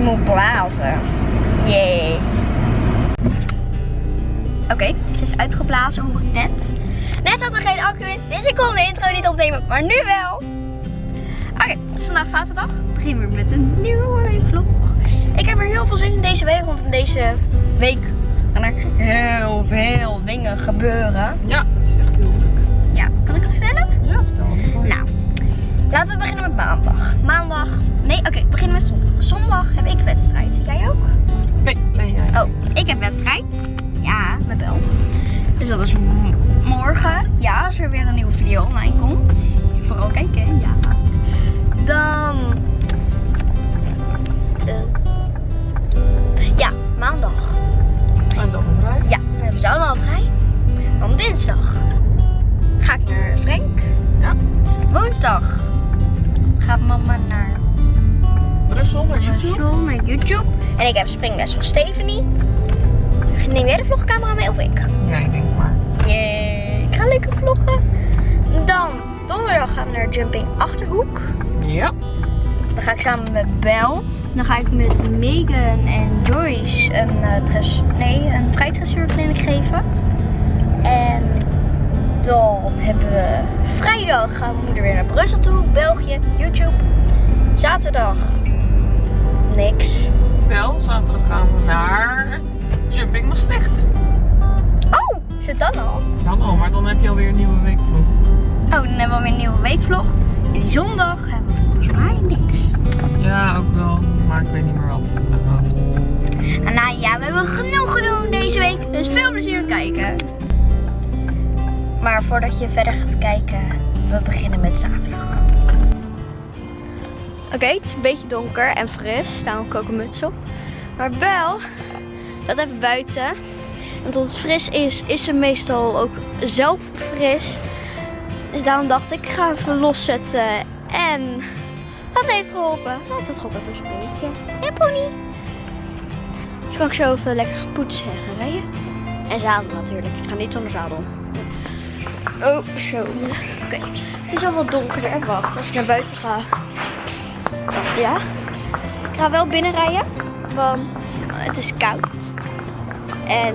Ze moet blazen. Yay. Oké, ze is uitgeblazen, hoor ik net. Net had er geen accu in, dus ik kon de intro niet opnemen, maar nu wel. Oké, het is vandaag zaterdag. We beginnen weer met een nieuwe vlog. Ik heb er heel veel zin in deze week, want in deze week gaan er heel veel dingen gebeuren. Ja, het is echt heel druk. Ja, kan ik het vertellen? Ja, vertel het. Nou, laten we beginnen met maandag. Maandag, nee, oké, we beginnen met. Zondag er weer een nieuwe video online komt. Vooral kijken, ja. Dan... eh, ja, maandag. Ze allemaal vrij? Ja, dan hebben ze allemaal vrij. Dan dinsdag ga ik naar Frank. Ja. Woensdag gaat mama naar Brussel, naar YouTube. Brussel, naar YouTube. En ik heb springles van Stephanie. Neem jij de vlogcamera mee of ik? Nee, denk maar. Yay, ik ga lekker vloggen. Dan, donderdag gaan we naar Jumping Achterhoek. Ja. Dan ga ik samen met Bel. Dan ga ik met Megan en Joyce een, dress, nee, een vrijtressuurkliniek geven. En dan hebben we vrijdag gaan we moeder weer naar Brussel toe, België, YouTube. Zaterdag niks. Wel, Oh, dan hebben we weer een nieuwe weekvlog. En die zondag hebben we volgens mij niks. Ja, ook wel. Maar ik weet niet meer wat. uit mijn hoofd. En nou ja, we hebben genoeg gedaan deze week. Dus veel plezier kijken. Maar voordat je verder gaat kijken, we beginnen met zaterdag. Oké, het is een beetje donker en fris. Daarom heb ik ook een muts op. Maar Bel, dat even buiten. En tot het fris is, is ze meestal ook zelf fris. Dus daarom dacht ik, ik ga even loszetten. En dat heeft geholpen. Dat heeft geholpen dus een beetje. Ja, pony. Dus kan ik zo even lekker poetsen en rijden. En zadel natuurlijk. Ik ga niet zonder zadel. Oh, zo. Oké. Het is al wat donkerder. Wacht, als ik naar buiten ga. Ja. Ik ga wel binnen rijden. Want het is koud. En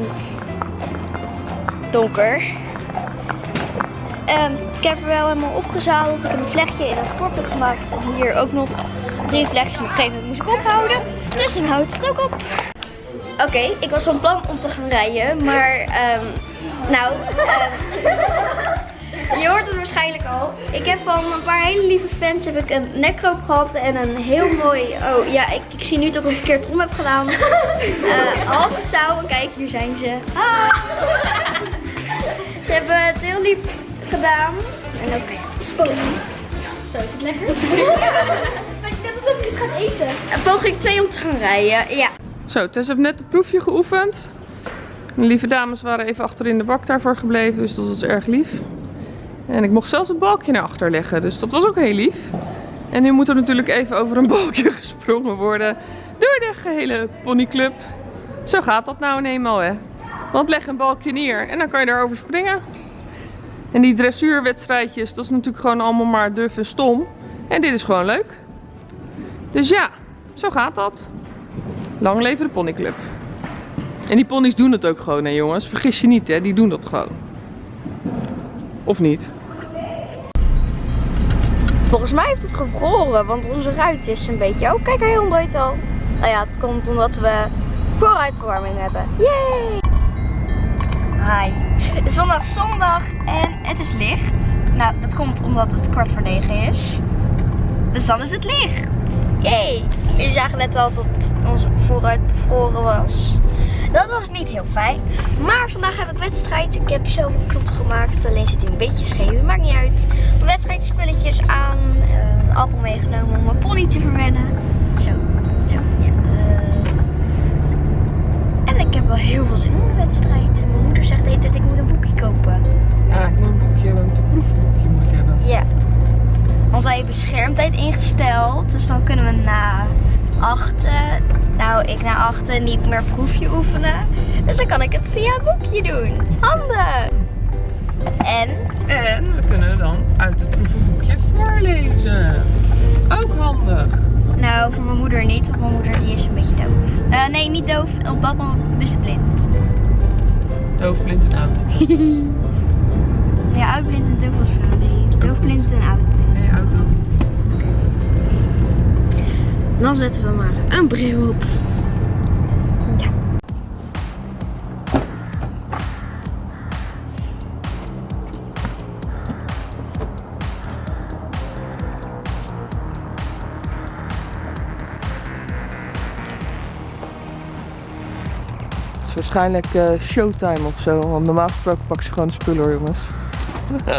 donker. Ehm, ik heb er wel helemaal opgezadeld. Ik heb een vlechtje in het port gemaakt. En hier ook nog drie vlechtjes. Op een gegeven moment moest ik ophouden. Dus dan houdt het ook op. Oké, ik was van plan om te gaan rijden, maar ehm, nou, ehm, je hoort het waarschijnlijk al. Ik heb van een paar hele lieve fans heb ik een nekroop gehad en een heel mooi, oh ja, ik, ik zie nu dat ik het verkeerd om heb gedaan. Eh halve touwen, kijk hier zijn ze. Ah. Ze hebben het heel lief gedaan. En ook spannend. Zo is het lekker. Maar ik denk dat ik het ga eten. En poging 2 om te gaan rijden, ja. Zo, Tess heeft net een proefje geoefend. De lieve dames waren even achter in de bak daarvoor gebleven, dus dat was erg lief. En ik mocht zelfs het balkje naar achter leggen, dus dat was ook heel lief. En nu moet er natuurlijk even over een balkje gesprongen worden door de gehele ponyclub. Zo gaat dat nou eenmaal, hè. Want leg een balkje neer en dan kan je daarover springen. En die dressuurwedstrijdjes, dat is natuurlijk gewoon allemaal maar duf en stom. En dit is gewoon leuk. Dus ja, zo gaat dat. Lang leven de ponyclub. En die ponies doen het ook gewoon, hè jongens. Vergis je niet, hè. Die doen dat gewoon. Of niet? Volgens mij heeft het gevroren, want onze ruit is een beetje... Oh, kijk, hij ontbreekt al. Nou ja, het komt omdat we vooruitverwarming hebben. Yay! Hi. Is zondag en het is licht. Nou, dat komt omdat het kwart voor negen is. Dus dan is het licht. Yay! Jullie zagen net al dat onze vooruit bevroren was. Dat was niet heel fijn. Maar vandaag heb ik wedstrijd. Ik heb zelf een klot gemaakt. Alleen zit hij een beetje scheef. Maakt niet uit. Mijn wedstrijdspulletjes aan. eh, Een appel meegenomen om mijn pony te verwennen. Heb wel heel veel zin in de wedstrijd. En mijn moeder zegt de hele tijd ik moet een boekje kopen. Ja, ik moet een boekje hebben. Een proefboekje moet ik hebben. Ja. Want wij hebben schermtijd ingesteld. Dus dan kunnen we na achten, nou ik na achten niet meer proefje oefenen. Dus dan kan ik het via een boekje doen. Handig! En En we kunnen dan uit het proefboekje voorlezen. Ook handig. Nou voor mijn moeder niet, want mijn moeder die is een beetje doof. Eh, nee, niet doof. Op dat moment is ze blind. Doof, blind en oud. Ja, oud, blind en doof was vrouw. Nee, doof, blind en oud. Nee, oud dood. Dan zetten we maar een bril op. waarschijnlijk eh, showtime of zo. Want normaal gesproken pak ze gewoon de spullen hoor, jongens.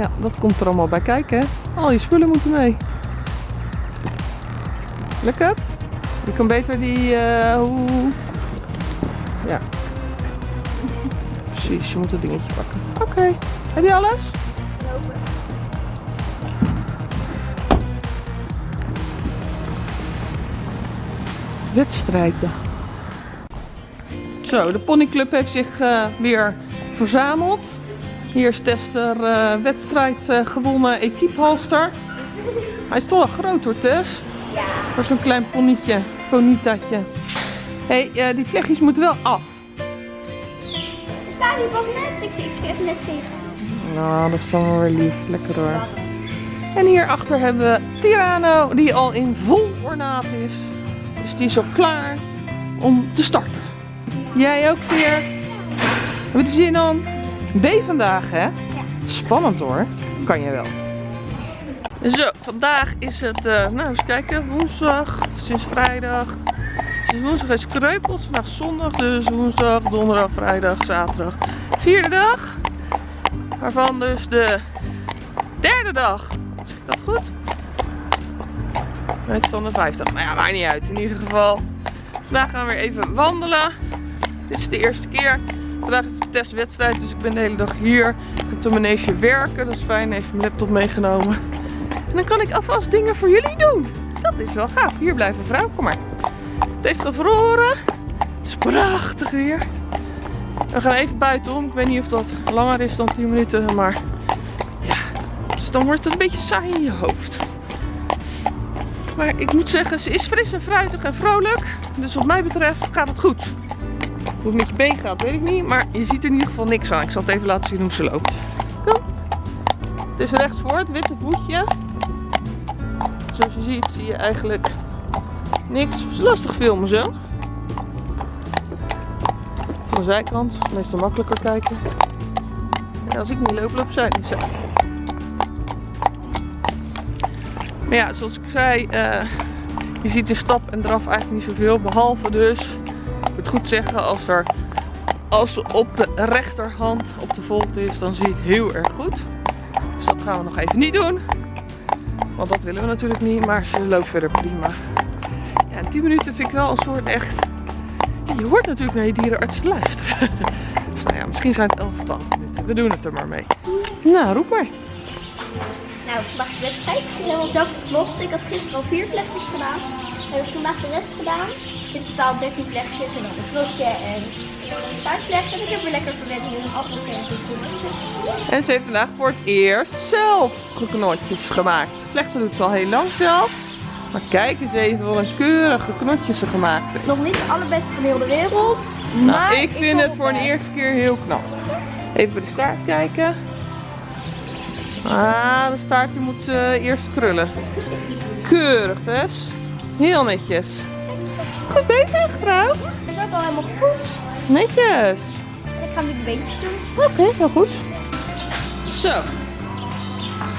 ja, dat komt er allemaal bij kijken. hè. Al je spullen moeten mee. Lukt het? Je kan beter die... eh, hoe... Ja. Precies, je moet het dingetje pakken. Oké. Heb je alles? Wedstrijden. Zo, de ponyclub heeft zich eh, weer verzameld. Hier is Tester eh, wedstrijd eh, gewonnen equipehalster. Hij is toch wel groot hoor Tess. Ja. Voor zo'n klein ponytje, ponytatje. Hé, hey, die vlechtjes moeten wel af. Ze staan hier pas net. Ik, ik heb net tegen. Nou, dat is dan wel weer lief. Lekker hoor. En hierachter hebben we Tirano, die al in vol ornaat is. Dus die is al klaar om te starten. Jij ook weer? Je er zin aan? B vandaag, hè? Spannend hoor. Kan je wel. Zo, vandaag is het, eh, nou eens kijken, woensdag, sinds vrijdag. Sinds woensdag is kreupels, vandaag is zondag, dus woensdag, donderdag, vrijdag, zaterdag. Vierde dag. Waarvan dus de derde dag. Zeg ik dat goed? Het de vijfde. Nou ja, maakt niet uit. In ieder geval. Vandaag gaan we weer even wandelen. Dit is de eerste keer. Vandaag is de testwedstrijd, dus ik ben de hele dag hier. Ik heb de manege werken, dat is fijn. Even mijn laptop meegenomen. En dan kan ik alvast dingen voor jullie doen. Dat is wel gaaf. Hier blijven vrouw, kom maar. Het heeft gevroren. Het is prachtig weer. We gaan even buitenom. Ik weet niet of dat langer is dan 10 minuten, maar ja, dus dan wordt het een beetje saai in je hoofd. Maar ik moet zeggen, ze is fris en fruitig en vrolijk. Dus wat mij betreft gaat het goed. Hoe het met je been gaat, weet ik niet. Maar je ziet er in ieder geval niks aan. Ik zal het even laten zien hoe ze loopt. Kom. Het is rechts voor het witte voetje. Zoals je ziet, zie je eigenlijk niks. Het is lastig filmen zo. Van de zijkant, meestal makkelijker kijken. En als ik niet loop, loopt zij niet zo. Ja, zoals ik zei, eh, je ziet in stap en draf eigenlijk niet zoveel. Behalve dus, ik moet goed zeggen, als er als op de rechterhand op de volt is, dan zie je het heel erg goed. Dus dat gaan we nog even niet doen. Want dat willen we natuurlijk niet, maar ze loopt verder prima. Ja, 10 minuten vind ik wel een soort echt... Je hoort natuurlijk naar je dierenarts te luisteren. dus nou ja, misschien zijn het 11 of 12 minuten. We doen het er maar mee. Nou, roep maar. Nou, vandaag de wedstrijd. Ik heb al zelf gevlogd. Ik had gisteren al vier vlechtjes gedaan. Heb ik vandaag de rest gedaan. In totaal 13 vlechtjes en dan een knopje en een staartvlecht. En ik heb weer lekker verwend met een afgekeerd En ze heeft vandaag voor het eerst zelf geknotjes gemaakt. Vlechten doet ze al heel lang zelf. Maar kijk eens even wat een keurige knotjes ze gemaakt heeft. Nog niet de allerbeste van heel de wereld. Nou, maar ik vind het voor een best. eerste keer heel knap. Even bij de staart kijken. Ah, de staart die moet eh, eerst krullen. Keurig, Tess. Heel netjes. Goed bezig, vrouw. Het is ook al helemaal gepoetst. Netjes. Ik ga nu de beentjes doen. Oké, heel goed. Zo.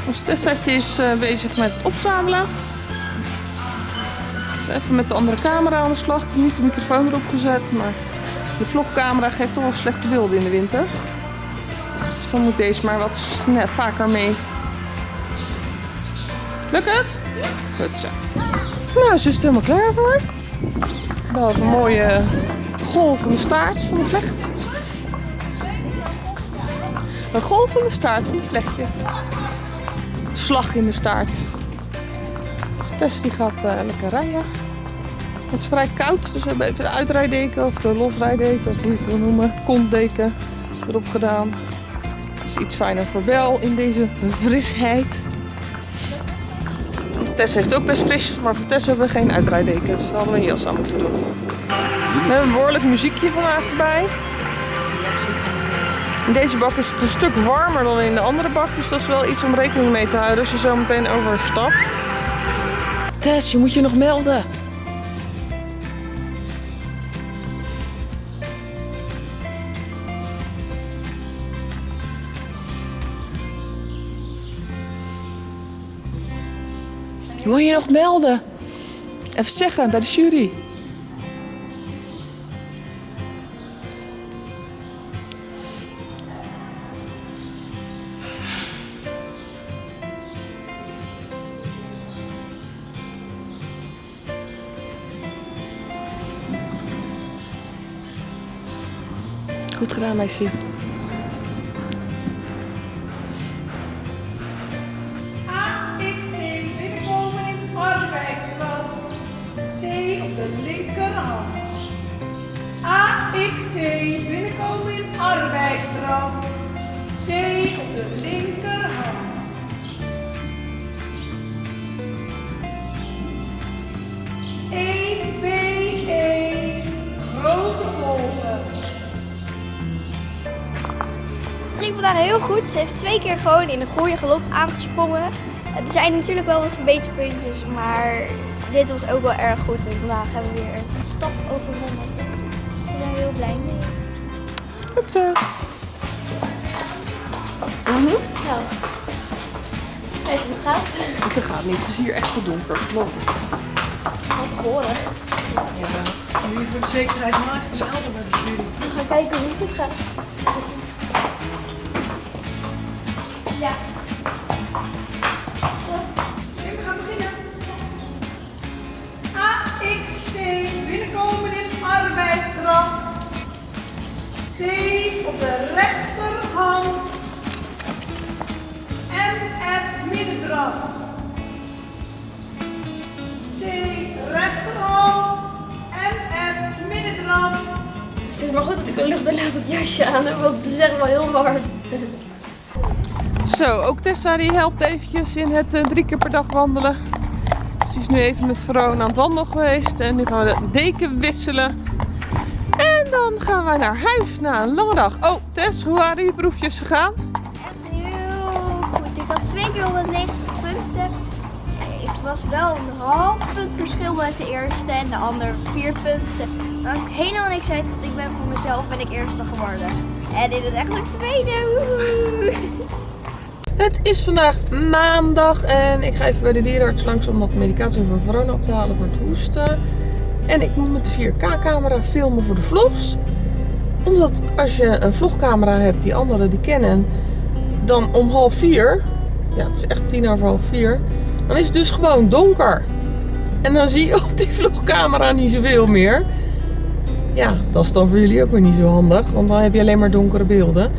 Ons Tessaatje is eh, bezig met het opzamelen. Is even met de andere camera aan de slag. Ik heb niet de microfoon erop gezet, maar de vlogcamera geeft toch wel slechte beelden in de winter. Dan moet deze maar wat vaker mee. Lukt het? Goed zo. Nou, ze is er helemaal klaar voor. Wel een mooie golvende staart van de vlecht. Een golvende staart van de vlechtjes. Slag in de staart. Dus Tess die gaat eh, lekker rijden. Het is vrij koud, dus we hebben even de uitrijdeken of de losrijdeken, of hoe je het wil noemen, kontdeken erop gedaan. Dat is iets fijner voor Bel in deze frisheid. Tess heeft ook best fris, maar voor Tess hebben we geen uitrijdekens. Daar hadden we een jas aan moeten doen. We hebben een behoorlijk muziekje vandaag erbij. In deze bak is het een stuk warmer dan in de andere bak, dus dat is wel iets om rekening mee te houden als je zo meteen overstapt. Tess, je moet je nog melden. Moet je nog melden. Even zeggen bij de jury. Goed gedaan, meisje. Vandaag heel goed. Ze heeft twee keer gewoon in een goede galop aangesprongen. Er zijn natuurlijk wel wat verbeterpuntjes, maar dit was ook wel erg goed. En vandaag hebben we weer een stap overwonnen. We zijn heel blij mee. Goed zo. Nou, kijk hoe het gaat. Het gaat niet. Het is hier echt te donker, geloof ik. Wat horen. Nu voor de zekerheid maar even zelden bij de jury. We gaan kijken hoe het gaat. Ja. We gaan beginnen. AXC binnenkomen in arbeidsdracht. C op de rechterhand. MF middendracht. C rechterhand. MF middendracht. Het is maar goed dat ik een luchtdoorlatend jasje aan heb, want het is echt wel heel warm. Zo, ook Tessa die helpt eventjes in het eh, drie keer per dag wandelen. Ze is nu even met Verona aan het wandelen geweest en nu gaan we de deken wisselen. En dan gaan we naar huis na een lange dag. Oh, Tess, hoe waren je proefjes gegaan? Echt heel goed. Ik had twee keer 190 punten. Het was wel een half punt verschil met de eerste en de ander vier punten. Maar ik helemaal niks uit, want ik ben voor mezelf ben ik eerste geworden. En in het echt ook tweede. Woehoe. Het is vandaag maandag en ik ga even bij de dierenarts langs om wat medicatie van Verona op te halen voor het hoesten. En ik moet met de 4K-camera filmen voor de vlogs. Omdat als je een vlogcamera hebt die anderen die kennen, dan om half vier, ja het is echt tien over half vier, dan is het dus gewoon donker. En dan zie je op die vlogcamera niet zoveel meer. Ja, dat is dan voor jullie ook weer niet zo handig, want dan heb je alleen maar donkere beelden.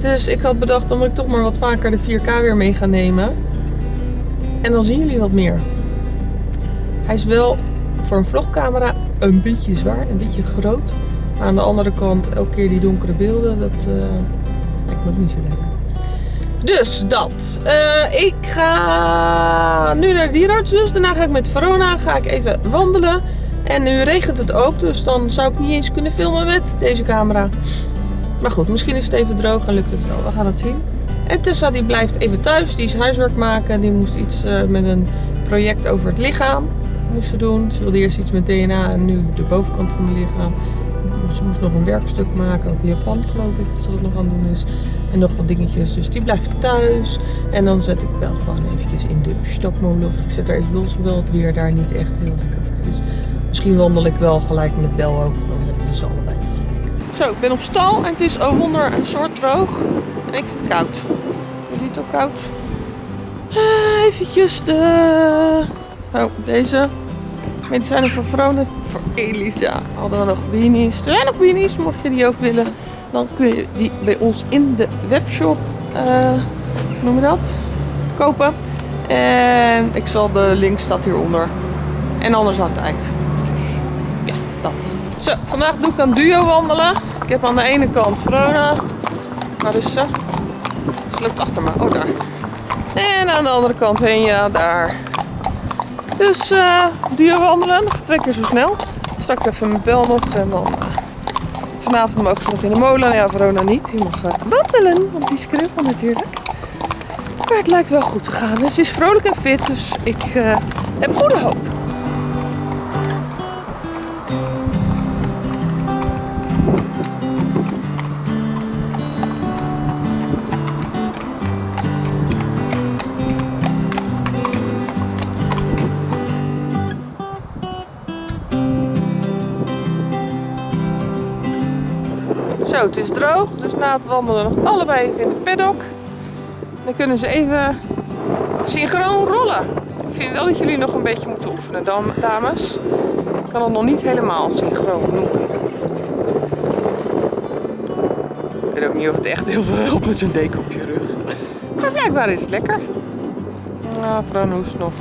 Dus ik had bedacht, dan moet ik toch maar wat vaker de 4K weer mee gaan nemen. En dan zien jullie wat meer. Hij is wel voor een vlogcamera een beetje zwaar, een beetje groot. Maar aan de andere kant, elke keer die donkere beelden, dat eh, lijkt me ook niet zo leuk. Dus dat. Eh, ik ga nu naar de dierenarts dus. Daarna ga ik met Verona ga ik even wandelen. En nu regent het ook, dus dan zou ik niet eens kunnen filmen met deze camera. Maar goed, misschien is het even droog en lukt het wel. We gaan het zien. En Tessa die blijft even thuis. Die is huiswerk maken. Die moest iets eh, met een project over het lichaam moest doen. Ze wilde eerst iets met DNA en nu de bovenkant van het lichaam. Ze moest nog een werkstuk maken over Japan, geloof ik, dat ze dat nog aan het doen is. En nog wat dingetjes. Dus die blijft thuis. En dan zet ik wel gewoon eventjes in de stapmolen. Of ik zet er even los, hoewel het weer daar niet echt heel lekker voor is. Misschien wandel ik wel gelijk met Bel ook. We ze allebei tegelijk. Zo, ik ben op stal en het is onder een soort droog. En ik vind het koud. Je het ook koud? Eh, eventjes de... Oh, deze. Medicijnen voor Vrone. Voor Elisa hadden we nog beanies. Er zijn nog beanies, mocht je die ook willen. Dan kun je die bij ons in de webshop, hoe noem je dat? Kopen. En ik zal de link staat hieronder. En anders aan het eind. Dus vandaag doe ik aan duo wandelen. Ik heb aan de ene kant Vrona. Waar is ze? Ze loopt achter me. Oh, daar. En aan de andere kant heen, ja, daar. Dus eh duo wandelen, twee keer zo snel. Straks even mijn bel nog en dan... eh, vanavond mogen ze nog in de molen. Nou Ja, Verona niet. Die mag eh, wandelen, want die is natuurlijk. Maar het lijkt wel goed te gaan. En ze is vrolijk en fit, dus ik eh, heb goede hoop. Zo, het is droog, dus na het wandelen nog allebei even in de paddock. Dan kunnen ze even synchroon rollen. Ik vind wel dat jullie nog een beetje moeten oefenen, dam- dames. Ik kan het nog niet helemaal synchroon noemen. Ik weet ook niet of het echt heel veel helpt met zo'n deken op je rug. Maar blijkbaar is het lekker. Nou, hoest nog.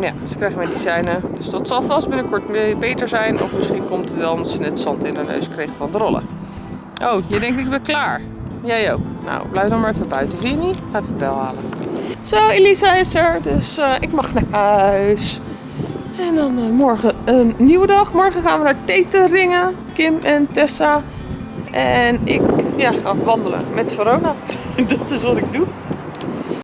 Ja, ze krijgen medicijnen. Dus dat zal vast binnenkort be- beter zijn. Of misschien komt het wel omdat ze net zand in haar neus kreeg van het rollen. Oh, je denkt ik ben klaar. Jij ook. Nou, blijf dan maar even buiten, vind je niet? Ga even bel halen. Zo, Elisa is er. Dus eh, ik mag naar huis. En dan eh, morgen een nieuwe dag. Morgen gaan we naar Teteringen. Kim en Tessa. En ik ja, ga wandelen met Verona. Dat is wat ik doe.